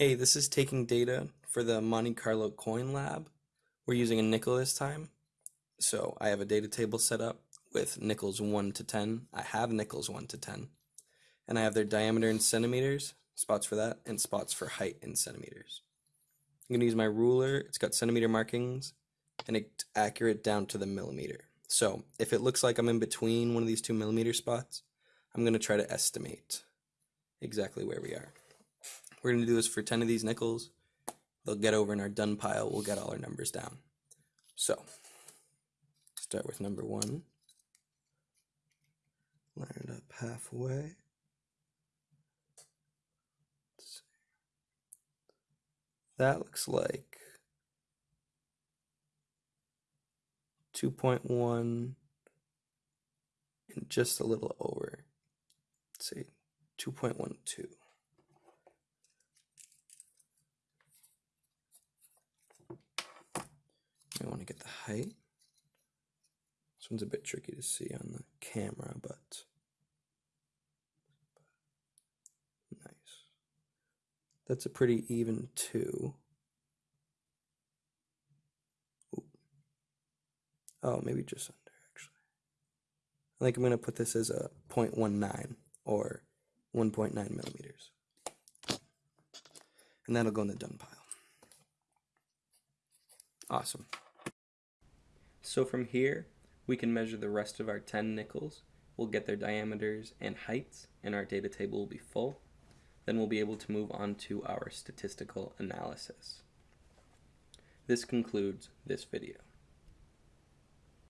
Hey, this is taking data for the Monte Carlo coin lab. We're using a nickel this time. So I have a data table set up with nickels 1 to 10. I have nickels 1 to 10. And I have their diameter in centimeters, spots for that, and spots for height in centimeters. I'm going to use my ruler. It's got centimeter markings and it's accurate down to the millimeter. So if it looks like I'm in between one of these two millimeter spots, I'm going to try to estimate exactly where we are. We're going to do this for 10 of these nickels. They'll get over in our done pile. We'll get all our numbers down. So, start with number one. Line it up halfway. That looks like 2.1 and just a little over. Let's see, 2.12. I want to get the height. This one's a bit tricky to see on the camera, but nice. That's a pretty even two. Ooh. Oh, maybe just under actually. I think I'm going to put this as a 0.19 or 1.9 millimeters. And that'll go in the done pile. Awesome. So from here, we can measure the rest of our 10 nickels. We'll get their diameters and heights, and our data table will be full. Then we'll be able to move on to our statistical analysis. This concludes this video.